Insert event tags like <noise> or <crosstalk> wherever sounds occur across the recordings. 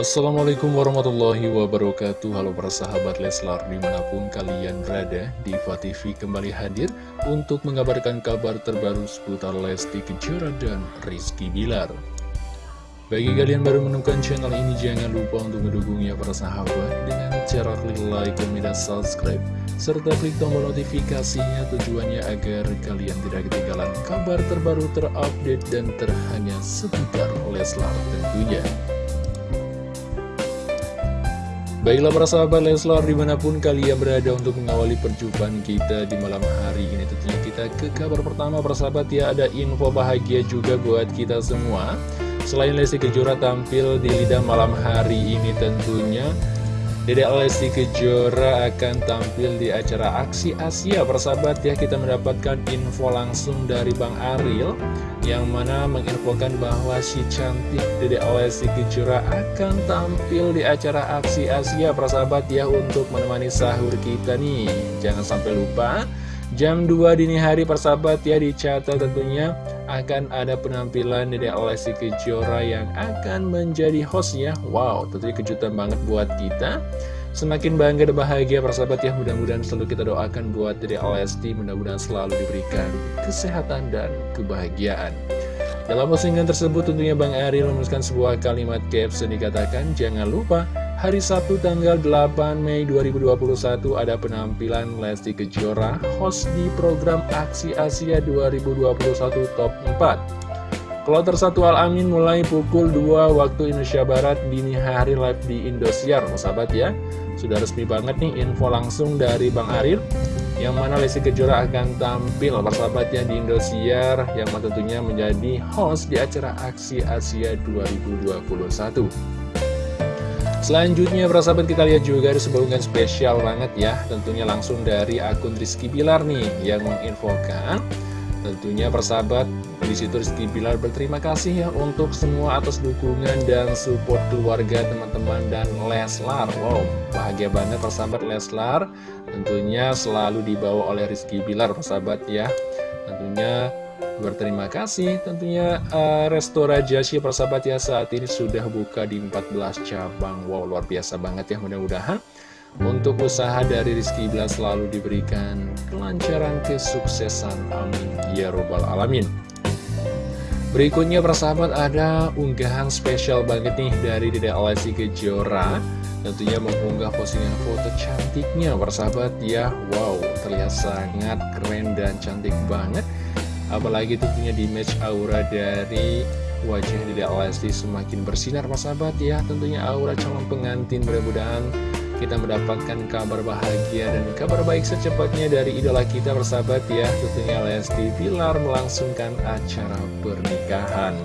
Assalamualaikum warahmatullahi wabarakatuh. Halo para sahabat Leslar di mana pun kalian berada Diva TV kembali hadir untuk mengabarkan kabar terbaru seputar Lesti Kejora dan Rizky Bilar. Bagi kalian baru menemukan channel ini jangan lupa untuk mendukungnya para sahabat Dengan cara klik like dan subscribe Serta klik tombol notifikasinya tujuannya agar kalian tidak ketinggalan kabar terbaru terupdate dan terhangat seputar Leslar tentunya Baiklah para sahabat Leslar di mana pun kalian berada untuk mengawali perjumpaan kita di malam hari ini Tentunya kita ke kabar pertama para sahabat ya ada info bahagia juga buat kita semua. Selain Lesti Kejora tampil di lidah malam hari ini tentunya Dedek Lesti Kejora akan tampil di acara Aksi Asia Persahabat ya. Kita mendapatkan info langsung dari Bang Ariel Yang mana menginfokan bahwa si cantik Dedek Lesti Kejora akan tampil di acara Aksi Asia Persahabat ya untuk menemani sahur kita nih. Jangan sampai lupa Jam 2 dini hari persahabat ya dicatat tentunya akan ada penampilan Dede Lesti Kejora yang akan menjadi host ya Wow, tentunya kejutan banget buat kita. Semakin bangga dan bahagia persahabat ya Mudah-mudahan selalu kita doakan buat Dede Lesti Mudah-mudahan selalu diberikan kesehatan dan kebahagiaan. Dalam postingan tersebut tentunya Bang Ariel menuliskan sebuah kalimat caption dikatakan Jangan lupa Hari Sabtu tanggal 8 Mei 2021 ada penampilan Lesti Kejora host di program Aksi Asia 2021 Top 4. Kloter 1 Al-Amin mulai pukul 2 waktu Indonesia Barat dini hari live di Indosiar, sahabat ya. Sudah resmi banget nih info langsung dari Bang Arif yang mana Lesti Kejora akan tampil persahabatnya di Indosiar yang tentunya menjadi host di acara Aksi Asia 2021. Selanjutnya persahabat kita lihat juga ada sebuah unggahan spesial banget ya. Tentunya langsung dari akun Rizky Bilar nih yang menginfokan. Tentunya persahabat di situ Rizky Bilar berterima kasih ya untuk semua atas dukungan dan support keluarga teman-teman dan Leslar. Wow bahagia banget persahabat Leslar. Tentunya selalu dibawa oleh Rizky Bilar persahabat ya. Tentunya Berterima kasih tentunya uh, Resto Rajasya persahabat ya saat ini sudah buka di 14 cabang. Wow luar biasa banget ya mudah-mudahan untuk usaha dari Rizky Bila selalu diberikan kelancaran kesuksesan. Amin. Ya robbal alamin. Berikutnya persahabat ada unggahan spesial banget nih dari Dede Alessi Kejora. Tentunya mengunggah postingan foto cantiknya persahabat ya. Wow terlihat sangat keren dan cantik banget Apalagi tentunya di match aura dari wajah Dede Lesti semakin bersinar Mas sahabat ya Tentunya aura calon pengantin mudah-mudahan kita mendapatkan kabar bahagia dan kabar baik secepatnya dari idola kita bersahabat ya Tentunya Lesti Pilar melangsungkan acara pernikahan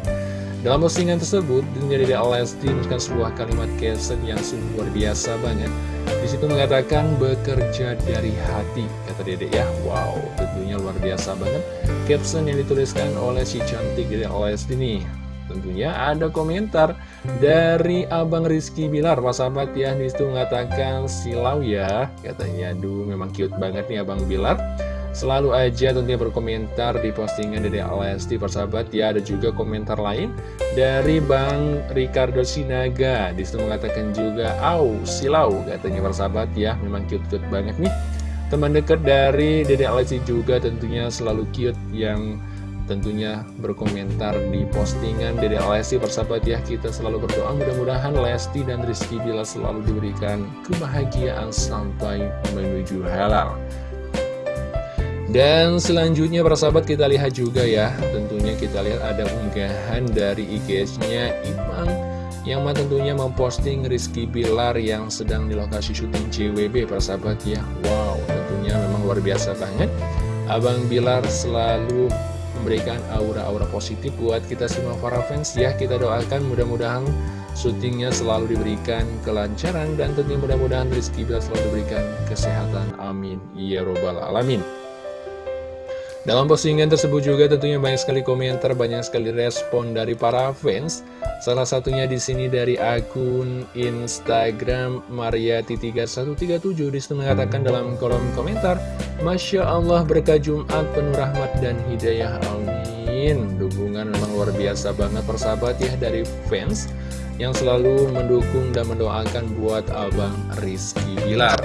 dalam postingan tersebut, tentunya Dede Lesti menuliskan sebuah kalimat caption yang sungguh luar biasa banget. Di situ mengatakan bekerja dari hati, kata Dede ya. Wow, tentunya luar biasa banget. Caption yang dituliskan oleh si cantik Dede Lesti nih. Tentunya ada komentar dari Abang Rizky Bilar, Pak sahabat ya. Di situ mengatakan silau ya, katanya. Duh, memang cute banget nih Abang Bilar. Selalu aja tentunya berkomentar di postingan dari Lesti persahabat. Ya Ada juga komentar lain dari Bang Ricardo Sinaga. Di situ mengatakan juga Au silau katanya persahabat. Ya Memang cute-cute banget nih. Teman dekat dari Dede Lesti juga tentunya selalu cute yang tentunya berkomentar di postingan Dede Lesti persahabat. Ya kita selalu berdoa. Mudah-mudahan Lesti dan Rizky Bila selalu diberikan kebahagiaan sampai menuju halal dan selanjutnya para sahabat kita lihat juga ya. Tentunya kita lihat ada unggahan dari IG-nya Imang Yang mana tentunya memposting Rizky Bilar yang sedang di lokasi syuting JWB para sahabat ya. Wow tentunya memang luar biasa banget. Abang Bilar selalu memberikan aura-aura positif buat kita semua para fans ya. Kita doakan mudah-mudahan syutingnya selalu diberikan kelancaran Dan tentunya mudah-mudahan Rizky Bilar selalu diberikan kesehatan. Amin. Ya Robbal Alamin dalam postingan tersebut juga tentunya banyak sekali komentar, banyak sekali respon dari para fans. Salah satunya di sini dari akun Instagram Mariati3137 di situ mengatakan dalam kolom komentar, Masya Allah berkah Jumat penuh rahmat dan hidayah, amin. Dukungan memang luar biasa banget persahabat ya dari fans. yang selalu mendukung dan mendoakan buat Abang Rizky Bilar.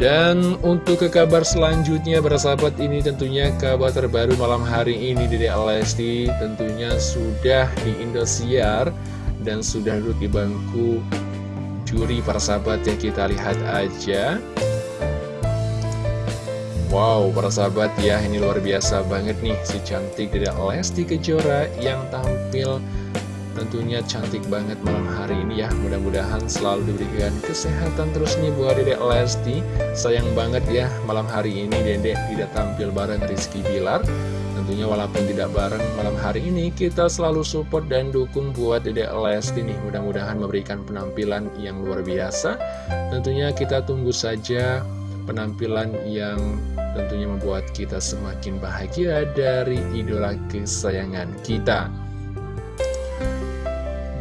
Dan untuk ke kabar selanjutnya bersahabat ini tentunya kabar terbaru malam hari ini Dede Lesti. Tentunya sudah di Indosiar dan sudah duduk di bangku juri persahabat ya kita lihat aja. Wow, para sahabat ya, ini luar biasa banget nih si cantik dari Lesti Kejora yang tampil tentunya cantik banget malam hari ini ya. Mudah-mudahan selalu diberikan kesehatan terus nih buat Dedek Lesti. Sayang banget ya, malam hari ini Dedek tidak tampil bareng Rizky Bilar. Tentunya walaupun tidak bareng malam hari ini, kita selalu support dan dukung buat Dedek Lesti nih. Mudah-mudahan memberikan penampilan yang luar biasa. Tentunya kita tunggu saja penampilan yang tentunya membuat kita semakin bahagia dari idola kesayangan kita.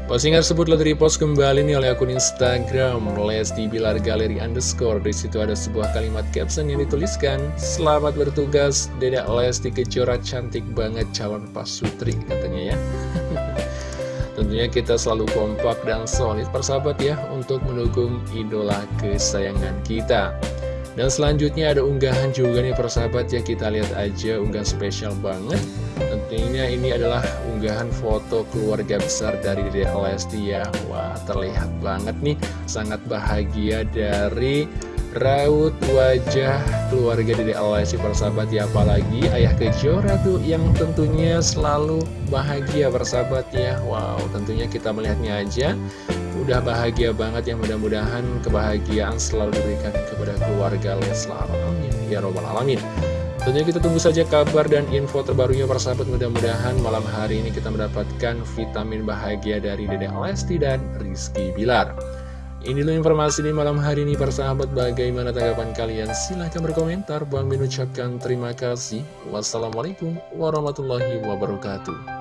Postingan tersebut telah repost kembali nih oleh akun Instagram Lesti Bilar Galeri Underscore. Di situ ada sebuah kalimat caption yang dituliskan, Selamat bertugas, Dedek Lesti Kejora cantik banget calon pasutri katanya ya. <laughs> Tentunya kita selalu kompak dan solid persahabat ya untuk mendukung idola kesayangan kita. Dan selanjutnya ada unggahan juga nih persahabat ya kita lihat aja unggahan spesial banget Ini adalah unggahan foto keluarga besar dari Dede Lesti ya. Wah terlihat banget nih. Sangat bahagia dari raut wajah keluarga Dede Lesti persahabat ya. Apalagi ayah kejora tuh yang tentunya selalu bahagia persahabat ya. Wow tentunya kita melihatnya aja. Udah bahagia banget yang mudah-mudahan kebahagiaan selalu diberikan kepada keluarga Leslar. Amin. Ya robbal alamin tentunya kita tunggu saja kabar dan info terbarunya para sahabat. Mudah-mudahan malam hari ini kita mendapatkan vitamin bahagia dari Dede Lesti dan Rizky Bilar. Ini dulu informasi di malam hari ini para sahabat. Bagaimana tanggapan kalian? Silahkan berkomentar. Bang Min ucapkan terima kasih. Wassalamualaikum warahmatullahi wabarakatuh